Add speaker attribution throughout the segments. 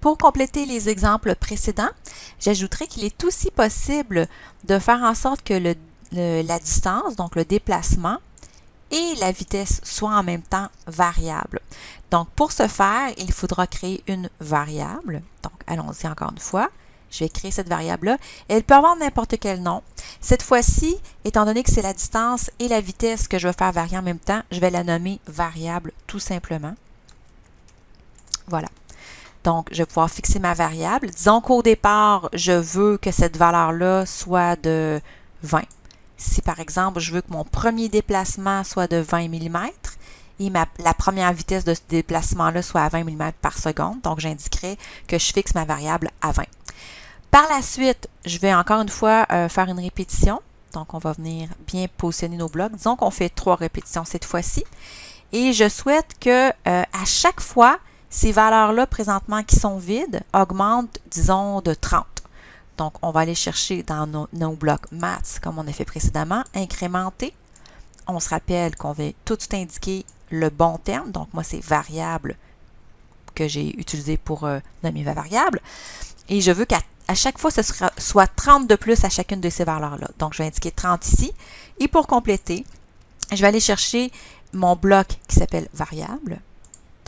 Speaker 1: Pour compléter les exemples précédents, j'ajouterai qu'il est aussi possible de faire en sorte que la distance, donc le déplacement, et la vitesse soient en même temps variables. Donc, pour ce faire, il faudra créer une variable. Donc, allons-y encore une fois. Je vais créer cette variable-là. Elle peut avoir n'importe quel nom. Cette fois-ci, étant donné que c'est la distance et la vitesse que je veux faire varier en même temps, je vais la nommer variable tout simplement. Voilà. Donc, je vais pouvoir fixer ma variable. Disons qu'au départ, je veux que cette valeur-là soit de 20. Si par exemple, je veux que mon premier déplacement soit de 20 mm et la première vitesse de ce déplacement-là soit à 20 mm par seconde, donc j'indiquerai que je fixe ma variable à 20. Par la suite, je vais encore une fois euh, faire une répétition. Donc, on va venir bien positionner nos blocs. Disons qu'on fait trois répétitions cette fois-ci. Et je souhaite que euh, à chaque fois, ces valeurs-là présentement qui sont vides augmentent, disons, de 30. Donc, on va aller chercher dans nos, blocs maths, comme on a fait précédemment, incrémenter. On se rappelle qu'on va tout de suite indiquer le bon terme. Donc, moi, c'est variable que j'ai utilisé pour euh, nommer ma variable. Et je veux qu'à chaque fois, ce soit 30 de plus à chacune de ces valeurs-là. Donc, je vais indiquer 30 ici. Et pour compléter, je vais aller chercher mon bloc qui s'appelle variable.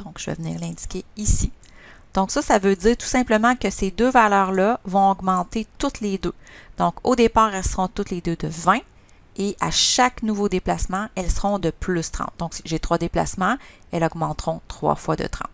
Speaker 1: Donc, je vais venir l'indiquer ici. Donc, ça, ça veut dire tout simplement que ces deux valeurs-là vont augmenter toutes les deux. Donc, au départ, elles seront toutes les deux de 20 et à chaque nouveau déplacement, elles seront de plus 30. Donc, si j'ai trois déplacements, elles augmenteront trois fois de 30.